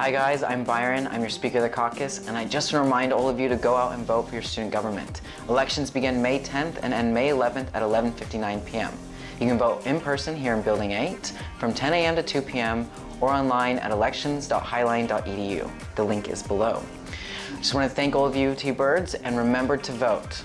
Hi guys, I'm Byron. I'm your Speaker of the Caucus, and I just want to remind all of you to go out and vote for your student government. Elections begin May 10th and end May 11th at 11.59 p.m. You can vote in person here in Building 8 from 10 a.m. to 2 p.m. or online at elections.highline.edu. The link is below. Just want to thank all of you T-Birds and remember to vote.